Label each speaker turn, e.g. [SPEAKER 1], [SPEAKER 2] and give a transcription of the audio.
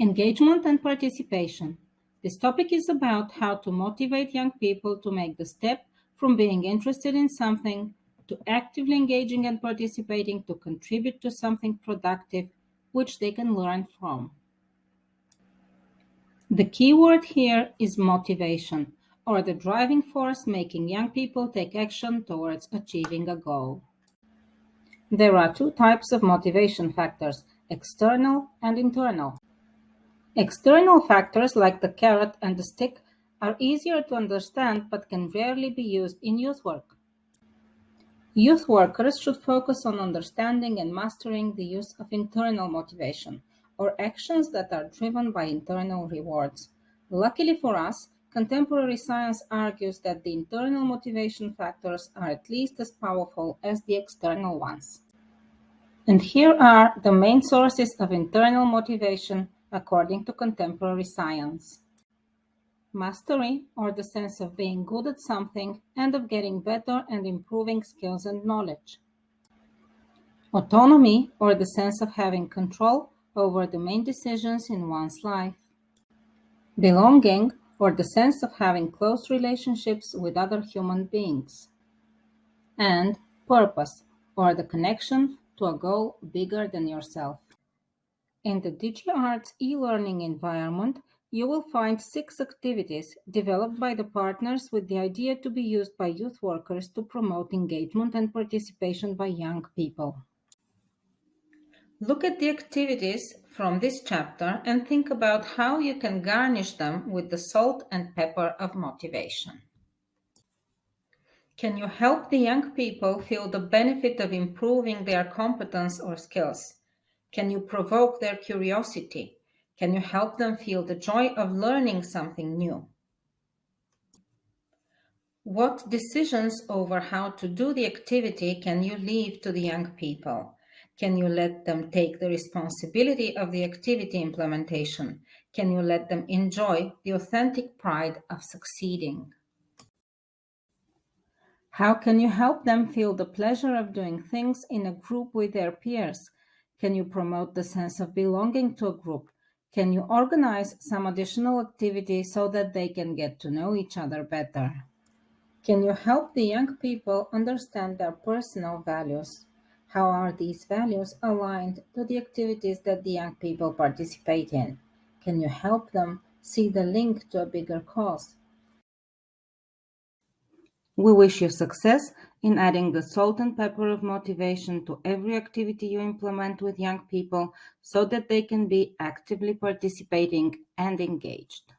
[SPEAKER 1] Engagement and participation. This topic is about how to motivate young people to make the step from being interested in something to actively engaging and participating to contribute to something productive which they can learn from. The key word here is motivation, or the driving force making young people take action towards achieving a goal. There are two types of motivation factors, external and internal. External factors like the carrot and the stick are easier to understand but can rarely be used in youth work. Youth workers should focus on understanding and mastering the use of internal motivation, or actions that are driven by internal rewards. Luckily for us, contemporary science argues that the internal motivation factors are at least as powerful as the external ones. And here are the main sources of internal motivation according to contemporary science. Mastery, or the sense of being good at something and of getting better and improving skills and knowledge. Autonomy, or the sense of having control over the main decisions in one's life. Belonging, or the sense of having close relationships with other human beings. And purpose, or the connection to a goal bigger than yourself. In the DigiArts e-learning environment, you will find six activities developed by the partners with the idea to be used by youth workers to promote engagement and participation by young people. Look at the activities from this chapter and think about how you can garnish them with the salt and pepper of motivation. Can you help the young people feel the benefit of improving their competence or skills? Can you provoke their curiosity? Can you help them feel the joy of learning something new? What decisions over how to do the activity can you leave to the young people? Can you let them take the responsibility of the activity implementation? Can you let them enjoy the authentic pride of succeeding? How can you help them feel the pleasure of doing things in a group with their peers can you promote the sense of belonging to a group? Can you organize some additional activity so that they can get to know each other better? Can you help the young people understand their personal values? How are these values aligned to the activities that the young people participate in? Can you help them see the link to a bigger cause? We wish you success in adding the salt and pepper of motivation to every activity you implement with young people so that they can be actively participating and engaged.